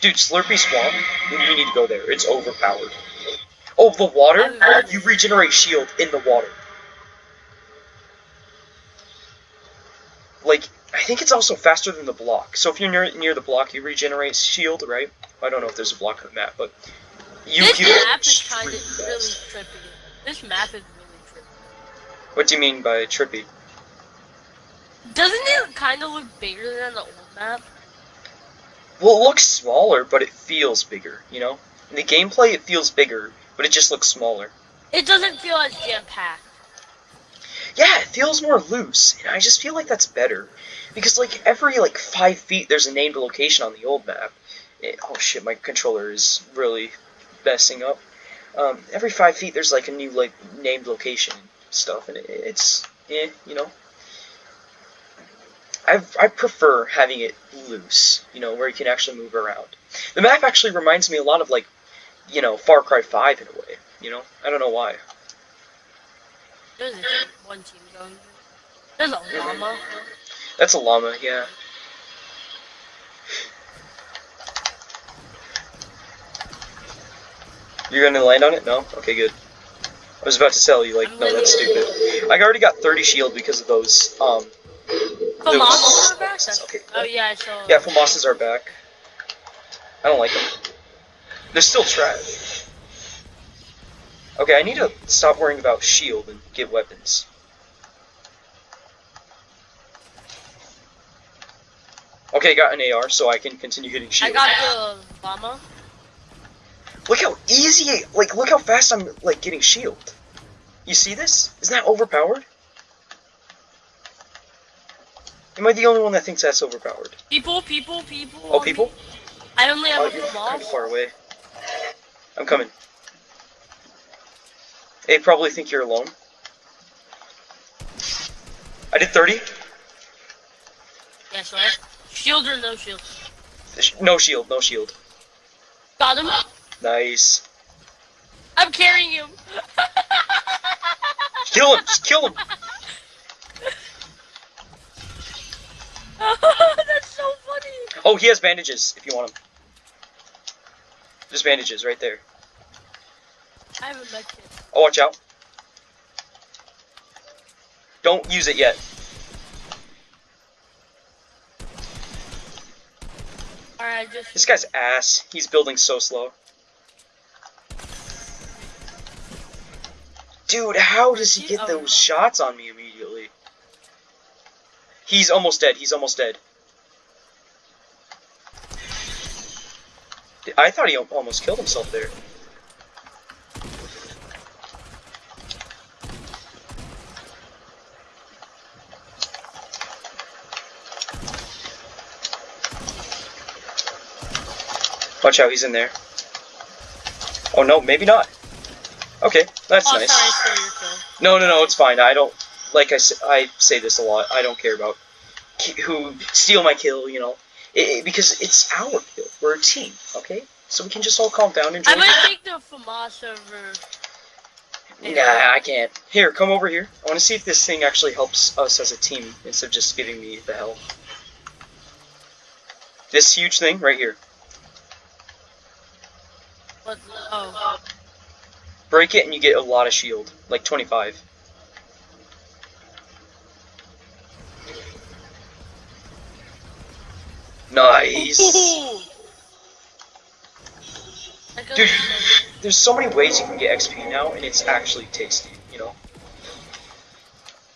Dude, Slurpy Swamp, we need to go there. It's overpowered. Oh, the water? You regenerate shield in the water. Like, I think it's also faster than the block. So if you're near, near the block, you regenerate shield, right? I don't know if there's a block on the map, but you this map is kind of really trippy. This map is really trippy. What do you mean by trippy? Doesn't it kind of look bigger than the old map? Well, it looks smaller, but it feels bigger, you know? In the gameplay, it feels bigger, but it just looks smaller. It doesn't feel as jam-packed. Yeah, it feels more loose, and I just feel like that's better. Because, like, every, like, five feet, there's a named location on the old map. It, oh shit, my controller is really messing up. Um, every five feet, there's, like, a new, like, named location and stuff, and it, it's, eh, you know? I I prefer having it loose, you know, where you can actually move around. The map actually reminds me a lot of like, you know, Far Cry 5 in a way. You know, I don't know why. There's a one team going. There's a llama. That's a llama, yeah. You're gonna land on it? No? Okay, good. I was about to tell you, like, no, that's stupid. I already got 30 shield because of those, um, Famas are back? Okay. Oh yeah, I saw. Yeah, Famasas are back. I don't like them. They're still trash. Okay, I need to stop worrying about shield and get weapons. Okay, got an AR, so I can continue getting shield. I got the llama. Look how easy, like, look how fast I'm, like, getting shield. You see this? Isn't that overpowered? Am I the only one that thinks that's overpowered? People, people, people. Oh, people? I only have Oh, a small. kind of far away. I'm coming. They probably think you're alone. I did 30. Yes, right. Shield or no shield? No shield, no shield. Got him. Nice. I'm carrying him. Kill him! Just kill him! That's so funny. Oh, he has bandages if you want them. There's bandages right there. I have a kit. Oh, watch out. Don't use it yet. Alright, just. This guy's ass. He's building so slow. Dude, how does he get those shots on me immediately? He's almost dead. He's almost dead. I thought he almost killed himself there. Watch out, he's in there. Oh no, maybe not. Okay, that's Oh, nice. sorry. No, no, no, it's fine. I don't like I say this a lot. I don't care about who steal my kill. You know, it, it- because it's our kill. We're a team, okay? So we can just all calm down and enjoy. I might take the FAMAS over. Nah, I can't. Here, come over here. I want to see if this thing actually helps us as a team instead of just giving me the hell. This huge thing right here. What? Oh. Break it and you get a lot of shield, like 25. Nice. Ooh. I got Dude. There's so many ways you can get XP now, and it's actually tasty, you know?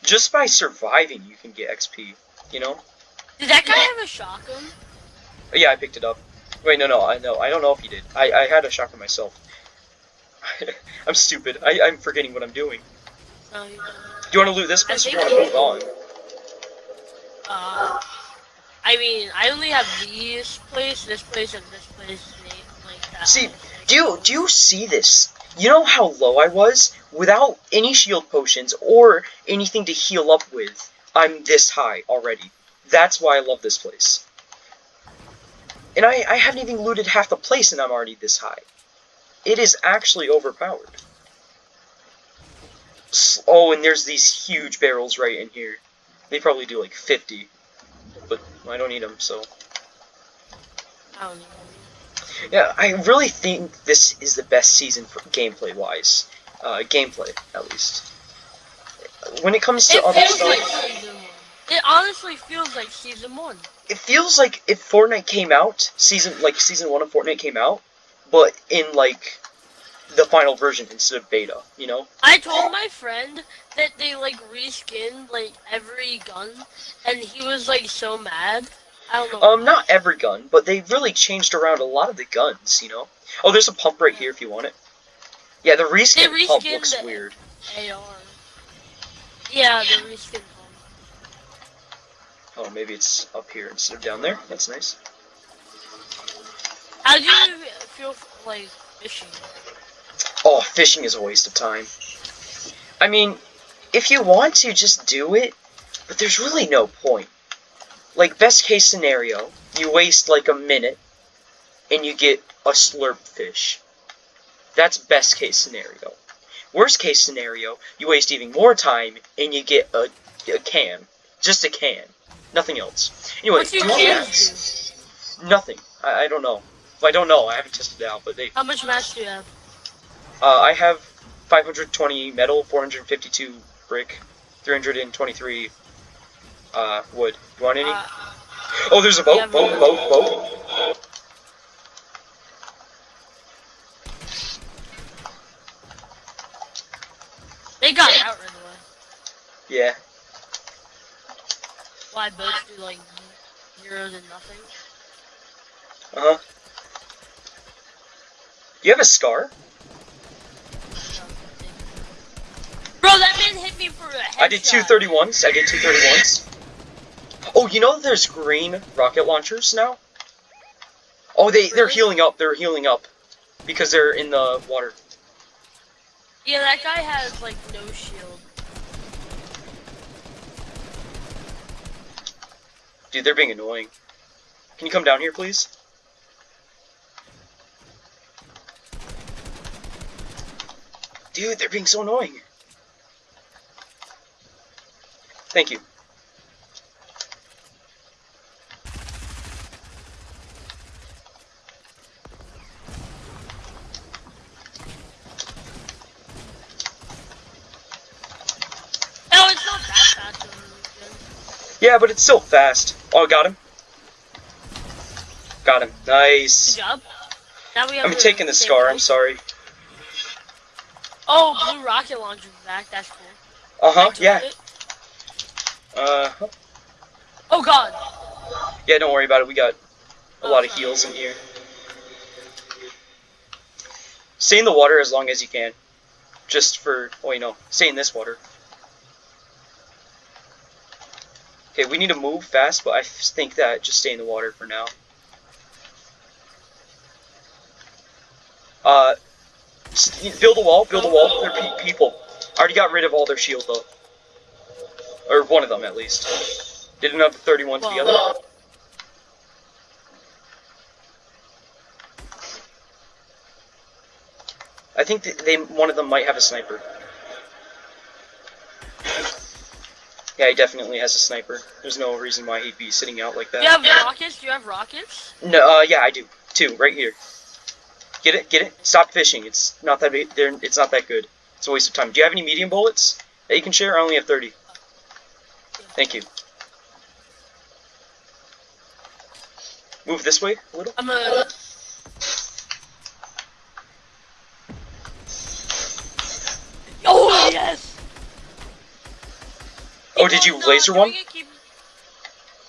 Just by surviving, you can get XP, you know? Did that guy have a shotgun? Oh, yeah, I picked it up. Wait, no, no, I know. I don't know if he did. I, I had a shotgun myself. I'm stupid. I, I'm forgetting what I'm doing. No. Do you want to loot this place or do you want to move on? Uh, I mean, I only have these place, this place, and this place like that. See, do you, do you see this? You know how low I was? Without any shield potions or anything to heal up with, I'm this high already. That's why I love this place. And I, I haven't even looted half the place and I'm already this high. It is actually overpowered. Oh, and there's these huge barrels right in here. They probably do like 50. I don't need them, so... I don't know. Yeah, I really think this is the best season for gameplay wise. Uh, gameplay, at least. When it comes to It other stuff, like. It honestly feels like season one. it feels like if Fortnite came out, season like season one of Fortnite came out, but in like the final version instead of beta. You know? I told my friend that they like reskinned like every gun, and he was like so mad. I don't know. Um, not every gun, but they really changed around a lot of the guns. You know? Oh, there's a pump right here if you want it. Yeah, the reskin They pump looks weird. AR. Yeah, the reskin pump. Oh, maybe it's up here instead of down there. That's nice. How do you feel like fishing? Oh, fishing is a waste of time. I mean, if you want to, just do it, but there's really no point. Like, best case scenario, you waste like a minute, and you get a slurp fish. That's best case scenario. Worst case scenario, you waste even more time, and you get a, a can. Just a can. Nothing else. Anyway, do do cans cans. Nothing. I, I don't know. Well, I don't know. I haven't tested it out, but they How much match do you have? Uh, I have 520 metal, 452 brick, 323 uh, wood. You want any? Uh, oh, there's a boat, yeah, boat, boat, boat. they got out right away. Yeah. Why boats do like zeros and nothing? Uh huh. You have a scar? Bro, that man hit me for a headshot. I did 231s. I did 231s. Oh, you know there's green rocket launchers now? Oh, they, they're healing up. They're healing up. Because they're in the water. Yeah, that guy has like no shield. Dude, they're being annoying. Can you come down here, please? Dude, they're being so annoying. Thank you. No, it's not that fast. Yeah, but it's still fast. Oh, got him. Got him. Good Nice. job. Now we have I'm taking the scar, I'm sorry. Oh, blue rocket launcher's back. That's cool. Uh-huh, yeah. it. Uh, Oh god. yeah, don't worry about it. We got a lot of heals in here. Stay in the water as long as you can. Just for, oh, wait, no. Stay in this water. Okay, we need to move fast, but I think that just stay in the water for now. Uh, build a wall, build a wall. They're pe- people. I already got rid of all their shield, though. Or one of them, at least. Did another 31 to the other. I think they one of them might have a sniper. Yeah, he definitely has a sniper. There's no reason why he'd be sitting out like Do that. you have rockets? Do you have rockets? No, uh, yeah, I do. Two, right here. Get it, get it. Stop fishing. It's not that. They're, it's not that good. It's a waste of time. Do you have any medium bullets that you can share? I only have 30. Thank you. Move this way a little. I'm gonna. Oh yes. Oh, did you on, laser doing one? it, Keep,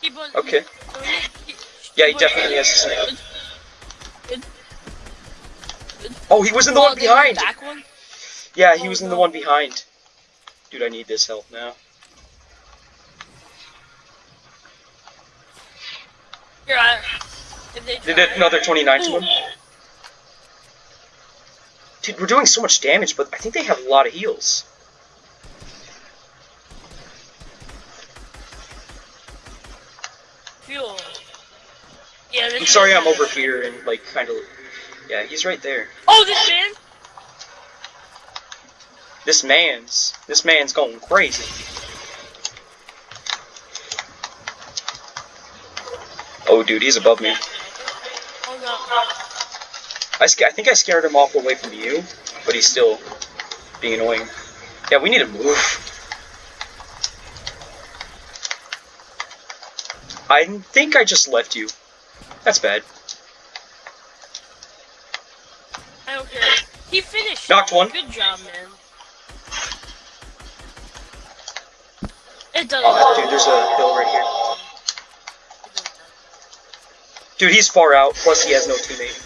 keep on. Okay. it, keep- Yeah, he definitely has a it. sniper. Good. Good. Oh, he was in the one there's behind. One. Yeah, he Oh, was in the one behind. Dude, I need this help now. I. If they Did it another 29 to him? Dude, we're doing so much damage, but I think they have a lot of heals. Fuel. Yeah, I'm sorry I'm over here and, like, kind of... Yeah, he's right there. Oh, this man. This man's... This man's going crazy. Oh, dude, he's above me. I, I think I scared him off away from you, but he's still being annoying. Yeah, we need to move. I think I just left you. That's bad. I don't care. He finished. Knocked one. Good job, man. It doesn't Oh, dude, there's a hill right here. It doesn't matter. Dude, he's far out, plus he has no teammate.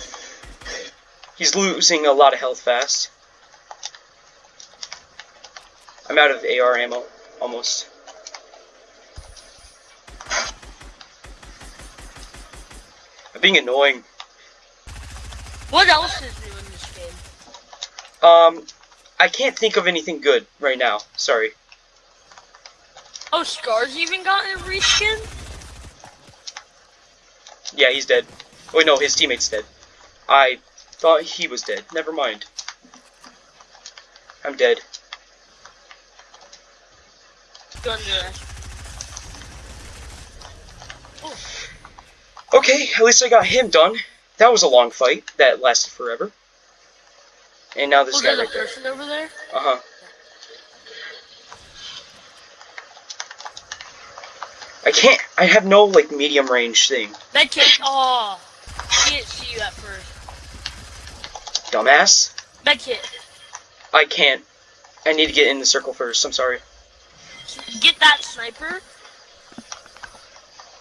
He's losing a lot of health fast. I'm out of AR ammo, almost. I'm being annoying. What else is new in this game? Um, I can't think of anything good right now. Sorry. Oh, Scar's even gotten a reskin? Yeah, he's dead. Wait, no, his teammate's dead. I thought he was dead. Never mind. I'm dead. Okay, at least I got him done. That was a long fight that lasted forever. And now this Oh, guy right there. person over there? Uh huh. I can't. I have no like medium range thing. That kid. Oh. He didn't see you at first. Dumbass. That kid. I can't. I need to get in the circle first. I'm sorry. Get that sniper.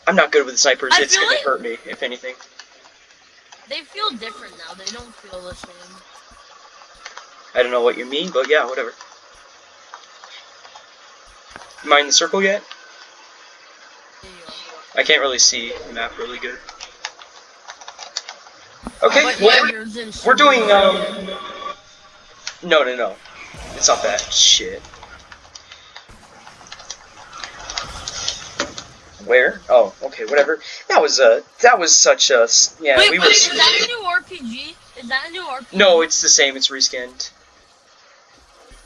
I'm not good with snipers. I it's gonna like- hurt me, if anything. They feel different now. They don't feel the same. I don't know what you mean, but yeah, whatever. Am I in the circle yet? There you go. I can't really see the map really good. Okay, well, yeah, yours in we're doing, um... No, no, no. It's not that. Shit. Where? Oh, okay, whatever. That was, uh, that was such a. Yeah, Wait, we wait, were... is that a new RPG? Is that a new RPG? No, it's the same. It's reskinned.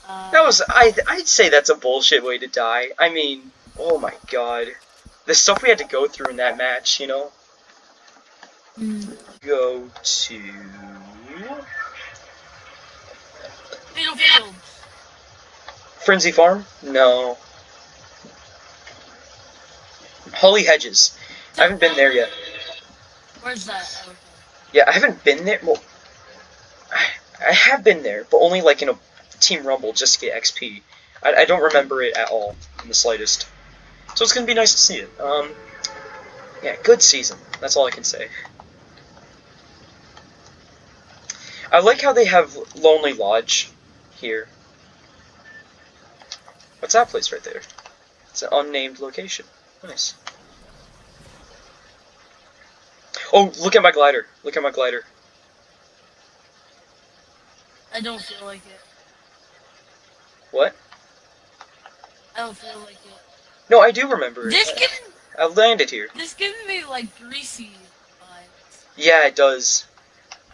Uh, That was... I, I'd say that's a bullshit way to die. I mean, oh my god. The stuff we had to go through in that match, you know? mm, Go to... Battlefield. Frenzy Farm? No. Holly Hedges. I haven't been there yet. Where's that? Okay. Yeah, I haven't been there. Well, I, I have been there, but only like in a Team Rumble just to get XP. I, I don't remember it at all in the slightest. So it's gonna be nice to see it. Um, yeah, good season. That's all I can say. I like how they have Lonely Lodge here. What's that place right there? It's an unnamed location. Nice. Oh, look at my glider. Look at my glider. I don't feel like it. What? I don't feel like it. No, I do remember it. This giving I landed here. this giving me like greasy vibes. Yeah, it does.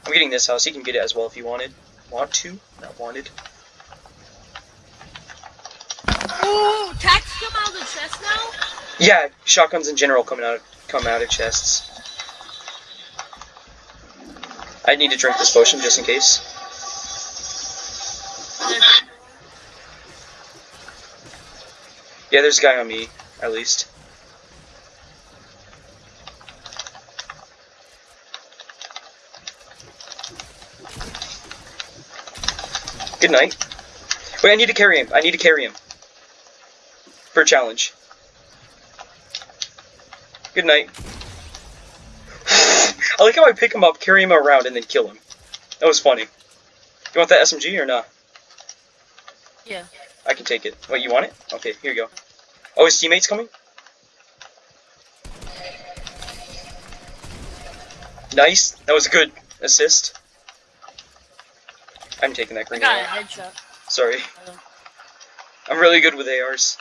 I'm getting this house. You can get it as well if you wanted. Want to? Not wanted. Ooh, tax come out of the chest now? Yeah, shotguns in general coming out come out of chests. I need to drink this potion just in case. Yeah, there's a guy on me, at least. Good night. Wait, I need to carry him. I need to carry him. For a challenge. Good night. I like how I pick him up, carry him around, and then kill him. That was funny. You want that SMG or not? Yeah. I can take it. Wait, you want it? Okay, here you go. Oh, his teammate's coming? Nice. That was a good assist. I'm taking that I green a arrow. headshot. Sorry. I'm really good with ARs.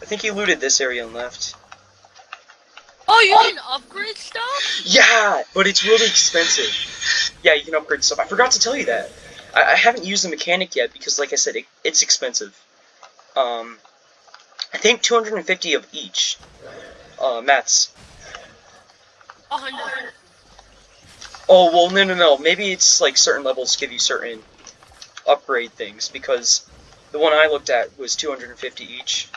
I think he looted this area and left. Oh, you can upgrade stuff? Yeah, but it's really expensive. Yeah, you can upgrade stuff. I forgot to tell you that. I, I haven't used the mechanic yet because, like I said, it, it's expensive. Um, I think 250 of each. Uh, mats. Oh well, no, no, no. Maybe it's like certain levels give you certain upgrade things because the one I looked at was 250 each.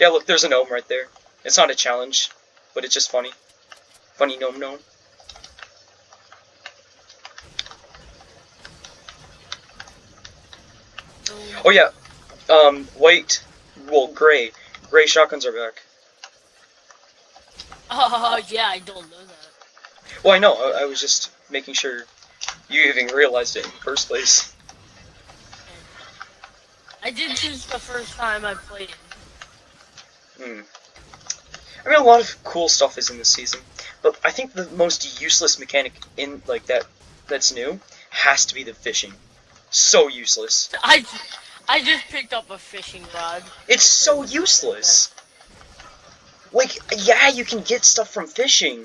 Yeah, look, there's a gnome right there. It's not a challenge, but it's just funny. Funny gnome gnome. Oh yeah, um, white, well, gray. Gray shotguns are back. Oh yeah, I don't know that. Well, I know. I, I was just making sure you even realized it in the first place. I did choose the first time I played. Hmm. I mean, a lot of cool stuff is in this season, but I think the most useless mechanic in like that that's new has to be the fishing. So useless. I, I just picked up a fishing rod. It's so useless. Like, yeah, you can get stuff from fishing,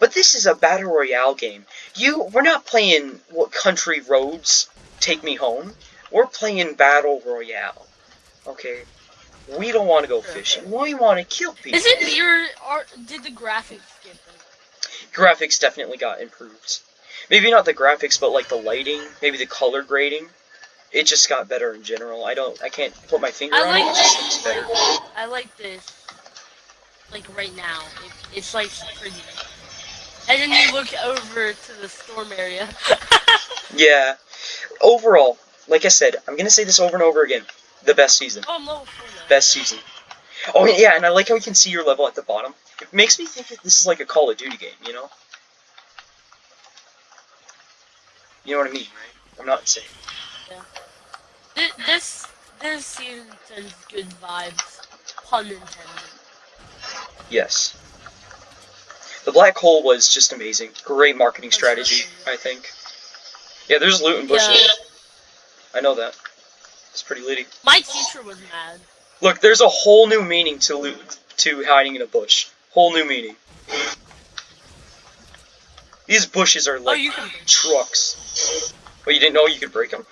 but this is a battle royale game. You, we're not playing what country roads take me home. We're playing battle royale. Okay, we don't want to go fishing. We want to kill people. Is it your or did the graphics get better? graphics definitely got improved. Maybe not the graphics, but like the lighting, maybe the color grading. It just got better in general. I don't, I can't put my finger I on it. like It this. looks. I like this. Like right now, it, it's like pretty. And then you look over to the storm area. Yeah. Overall, like I said, I'm gonna say this over and over again. The best season. oh no, Fortnite. Best season. Oh yeah, and I like how you can see your level at the bottom. It makes me think that this is like a Call of Duty game, you know? You know what I mean, right? I'm not insane. Thi- This this season sends good vibes. Pun intended. Yes. The black hole was just amazing. Great marketing strategy, I think. Yeah, there's loot and bushes. Yeah. I know that. It's pretty litty. My teacher was mad. Look, there's a whole new meaning to loot to hiding in a bush. Whole new meaning. These bushes are Oh, like you can. trucks. But you didn't know you could break them?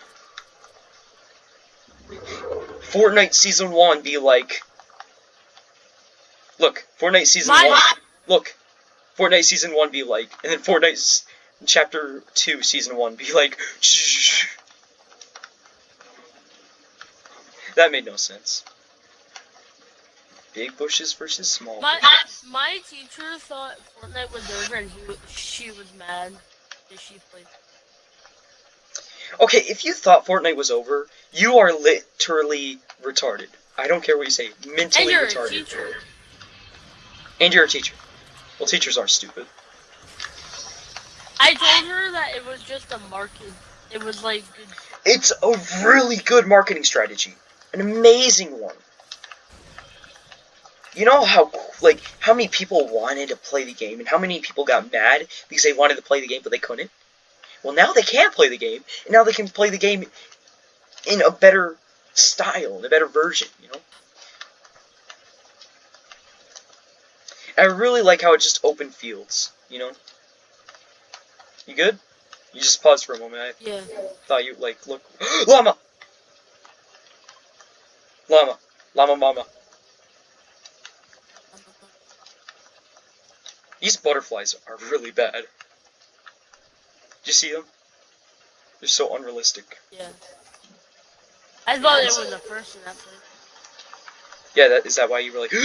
Fortnite Season 1 be like... Look, Fortnite Season My- 1... Look, Fortnite Season 1 be like... And then Fortnite Chapter 2 Season 1 be like... That made no sense. Big bushes versus small My bushes. my teacher thought Fortnite was over, and he she was mad that she played. Okay, if you thought Fortnite was over, you are literally retarded. I don't care what you say. mentally And you're a retarded. teacher. And you're a teacher. Well, teachers are stupid. I told her that it was just a market. It was like. It's a really good marketing strategy. An amazing one. You know how like how many people wanted to play the game and how many people got mad because they wanted to play the game but they couldn't? Well, now they can play the game and now they can play the game in a better style, in a better version, you know? I really like how it just open fields, you know? You good? You just paused for a moment. I Yeah. thought you like look llama llama llama mama these butterflies are really bad. Did you see them? They're so unrealistic. Yeah. I thought it was a person that yeah that is that why you were like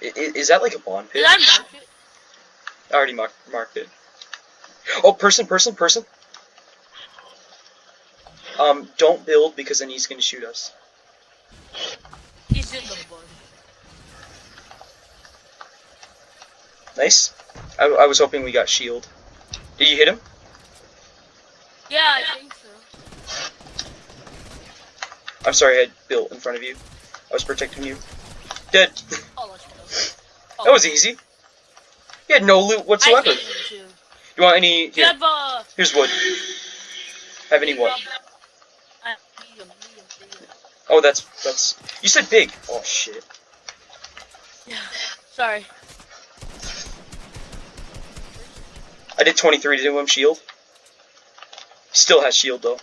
is that like a bond pit Did I mark it? I already marked, marked it. Oh person person person. Um don't build because then he's gonna shoot us. He's in the bush. Nice. I, I was hoping we got shield. Did you hit him? Yeah, I think so. I'm sorry, I had built in front of you. I was protecting you. Dead. Oh. Oh, that was easy. You had no loot I whatsoever. you want any? You Here, have uh. here's wood. Have any wood? Oh, that's that's. You said big. Oh shit. Yeah. Sorry. I did 23 to him shield. Still has shield though.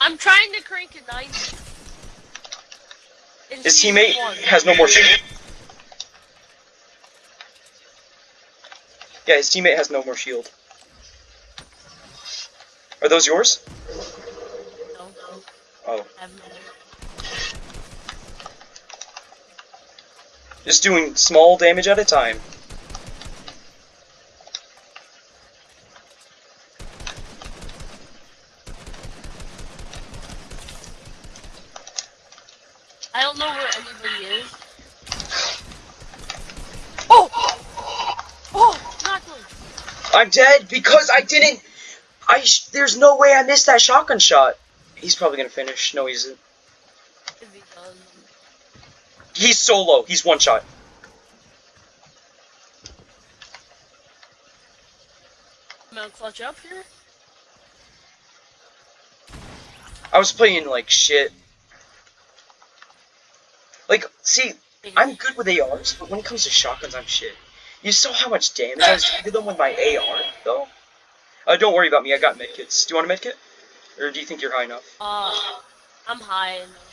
I'm trying to crank a 90. In His teammate one. has no more shield. Yeah, his teammate has no more shield. Are those yours? No, Oh. I have no. Just doing small damage at a time. I don't know where anybody is. Oh! Oh! Not one. I'm dead because I didn't. I. Sh- there's no way I missed that shotgun shot. He's probably gonna finish. No, he's. If he does. He's solo. He's one shot. I'm gonna clutch up here. I was playing like shit. Like, see, I'm good with ARs, but when it comes to shotguns, I'm shit. You saw how much damage I was doing to them with my AR, though? Uh, don't worry about me, I got medkits. Do you want a medkit? Or do you think you're high enough? Uh, I'm high enough.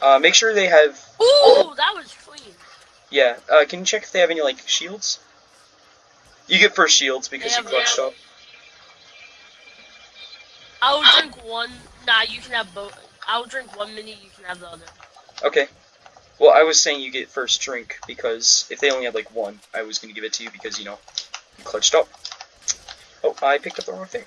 Uh, make sure they have... Ooh, that was clean. Yeah, uh, can you check if they have any, like, shields? You get first shields because you clutched up. I'll drink one. Nah, you can have both. I'll drink one mini. You can have the other. Okay. Well, I was saying you get first drink because if they only had, like, one, I was gonna give it to you because, you know, you clutched up. Oh, I picked up the wrong thing.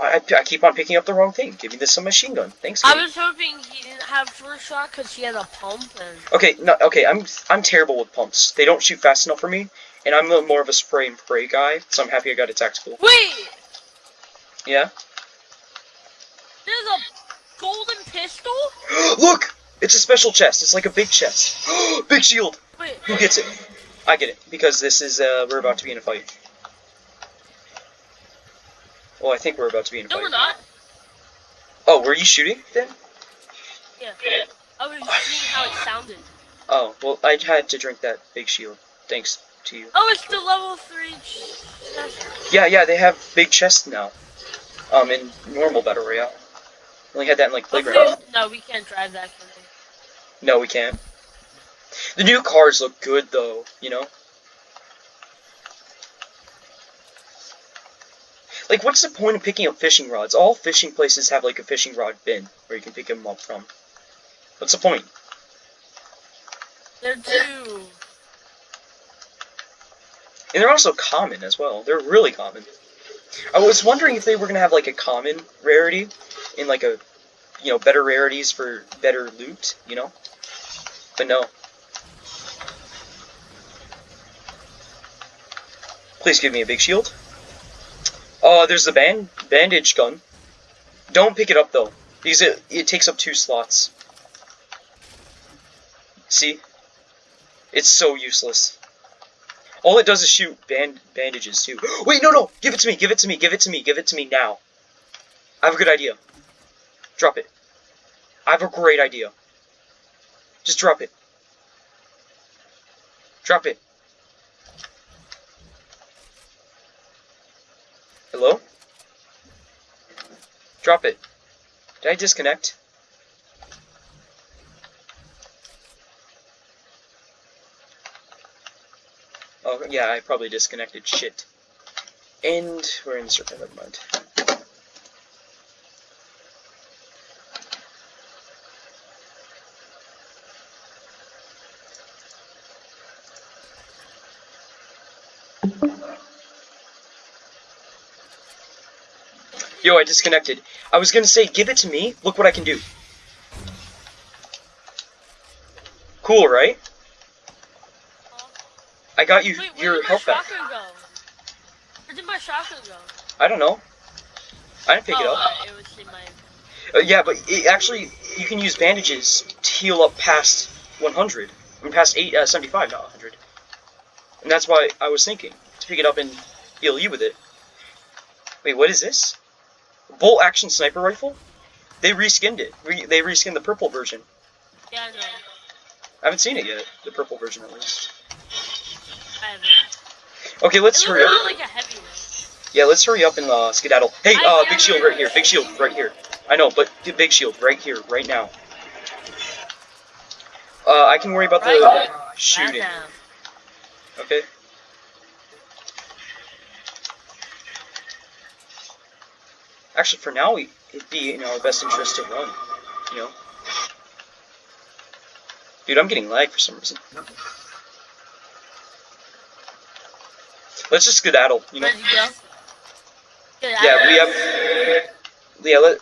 I, I, keep on picking up the wrong thing. Give me this some machine gun. Thanks. I was hoping he didn't have first shot because he had a pump and. Okay, no, okay. I'm I'm terrible with pumps. They don't shoot fast enough for me, and I'm a, more of a spray and pray guy. So I'm happy I got a tactical. Wait, Yeah. there's a golden pistol. Look, it's a special chest. It's like a big chest. big shield. Wait, Who gets it? I get it because this is uh we're about to be in a fight. Well, I think we're about to be in no, we're not. Oh, were you shooting then? Yeah, I was seeing how it sounded. Oh, well, I had to drink that big shield. Thanks to you. Oh, it's the level three. chest. Yeah, yeah, they have big chests now. Um, in normal battle royale. Only had that in like playground. No, we can't drive that. We? No, we can't. The new cars look good though, you know? Like, what's the point of picking up fishing rods? All fishing places have like a fishing rod bin where you can pick them up from. What's the point? They're two. And they're also common as well. They're really common. I was wondering if they were gonna have like a common rarity in like a, you know, better rarities for better loot, you know? But no. Please give me a big shield. Oh, there's the band bandage gun. Don't pick it up though, because it it takes up two slots. See? It's so useless. All it does is shoot band bandages too. Wait, no, no! Give it to me! Give it to me! Give it to me! Give it to me now! I have a good idea. Drop it. I have a great idea. Just drop it. Drop it. Hello? Drop it. Did I disconnect? Oh, yeah, I probably disconnected. Shit. And we're in the circle, never mind. Yo, I disconnected. I was gonna say, give it to me. Look what I can do. Cool, right? I got you Wait, your health back. go? Where did my shotgun go? I don't know. I didn't pick oh, it up. uh, it was in my. Uh, yeah, but it, actually, you can use bandages to heal up past 100. I mean, past 8, uh, 75, not 100. And that's why I was thinking to pick it up and heal you with it. Wait, what is this? Bolt action sniper rifle? They reskinned it. Re they reskinned the purple version. Yeah, I know. I haven't seen it yet. The purple version, at least. I haven't. Okay, let's hurry up. like a heavy. Yeah, let's hurry up and uh, skedaddle. Hey, I uh, big shield right here. Big shield right here. I know, but big shield right here, right now. Uh, I can worry about the Right shooting. Okay. Actually, for now, we, it'd be in our best interest to run. You know. Dude, I'm getting lag for some reason. Let's just skedaddle. You know. Ready to go? Get out Yeah, we have. Yeah, let,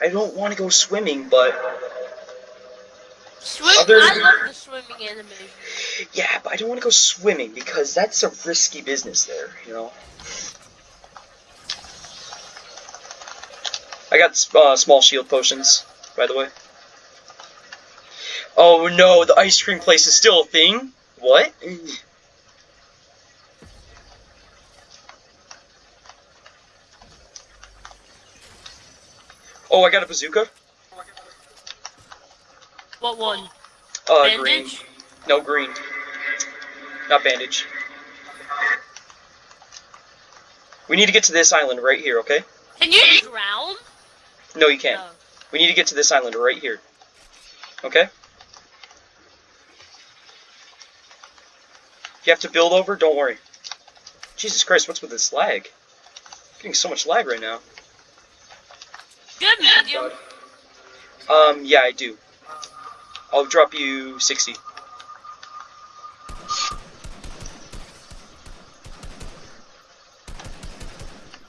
I don't want to go swimming, but Swim. other- I love the swimming animation. yeah, but I don't want to go swimming because that's a risky business there. You know. I got uh, small shield potions, by the way. Oh no, the ice cream place is still a thing. What? Oh, I got a bazooka. What one? Uh, Bandage? green. No, green. Not bandage. We need to get to this island right here, okay? Can you drown? No, you can't. No. We need to get to this island right here. Okay? If you have to build over, don't worry. Jesus Christ, what's with this lag? getting so much lag right now. Good medium. Um, yeah, I do. I'll drop you 60.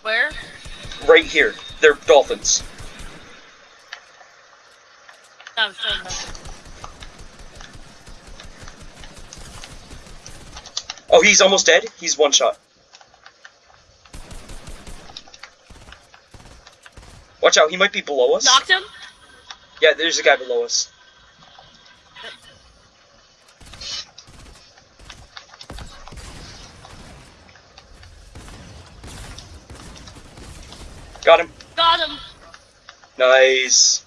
Where? Right here. They're dolphins. I'm. Oh, he's almost dead? He's one shot. Watch out, he might be below us. Knocked him? Yeah, there's a guy below us. Got him. Got him. Nice.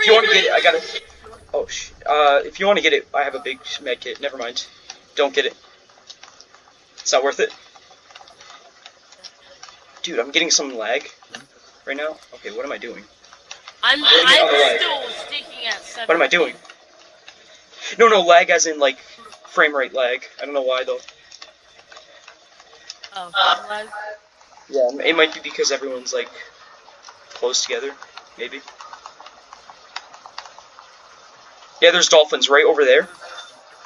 If you want to get it, I got it. Oh, sh uh, if you want to get it, I have a big med kit. Never mind. Don't get it. It's not worth it. Dude, I'm getting some lag right now. Okay, what am I doing? I'm, Where did you I'm lag? still sticking at seven. What am I doing? No, no, lag as in, like, frame rate lag. I don't know why, though. Oh, lag. Yeah, it might be because everyone's, like, close together, maybe. Yeah, there's dolphins right over there.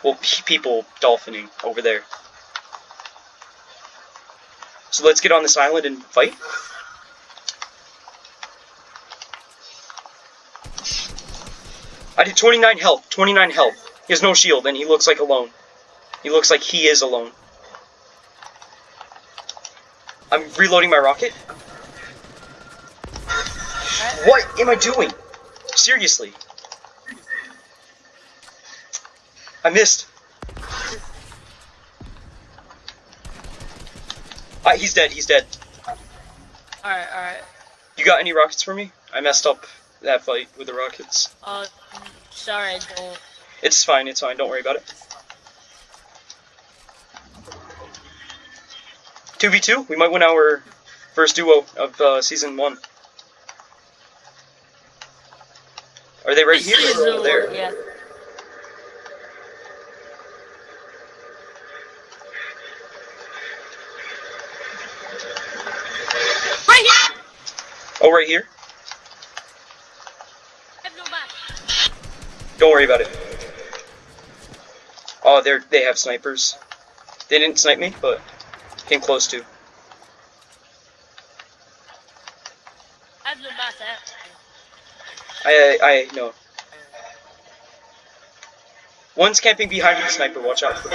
Well, people dolphining over there. So let's get on this island and fight. I did 29 health, 29 health. He has no shield, and he looks like alone. He looks like he is alone. I'm reloading my rocket. What am I doing? Seriously. I missed. Ah, he's dead, he's dead. Alright, alright. You got any rockets for me? I messed up that fight with the rockets. Uh, sorry, I don't. It's fine, it's fine, don't worry about it. 2v2? We might win our first duo of uh, season 1. Are they right here or over there? Yeah. Right here! Right here? I have no map. Don't worry about it. Oh, they're they have snipers. They didn't snipe me, but came close to. I have no map. eh? I I I no. One's camping behind the sniper. Watch out for.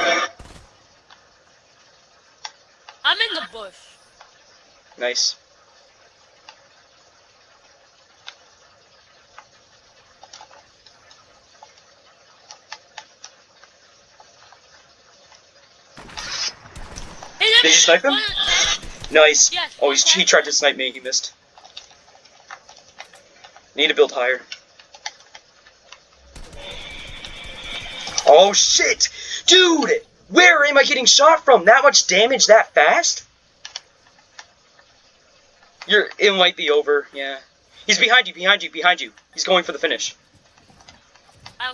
I'm in the bush. Nice. Did you snipe him? Nice. Yes, Oh, he's, he tried to snipe me. He missed. Need to build higher. Oh shit, dude! Where am I getting shot from? That much damage that fast? You're. It might be over. Yeah. He's behind you. Behind you. Behind you. He's going for the finish. I.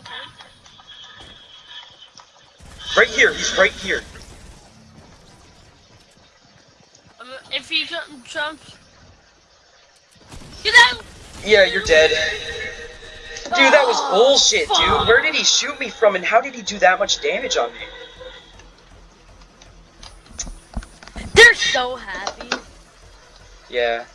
Right here. He's right here. If he jump- jumps, get out! Yeah, you're dead. Dude, that was Oh, bullshit, fuck. dude. Where did he shoot me from, and how did he do that much damage on me? They're so happy. Yeah.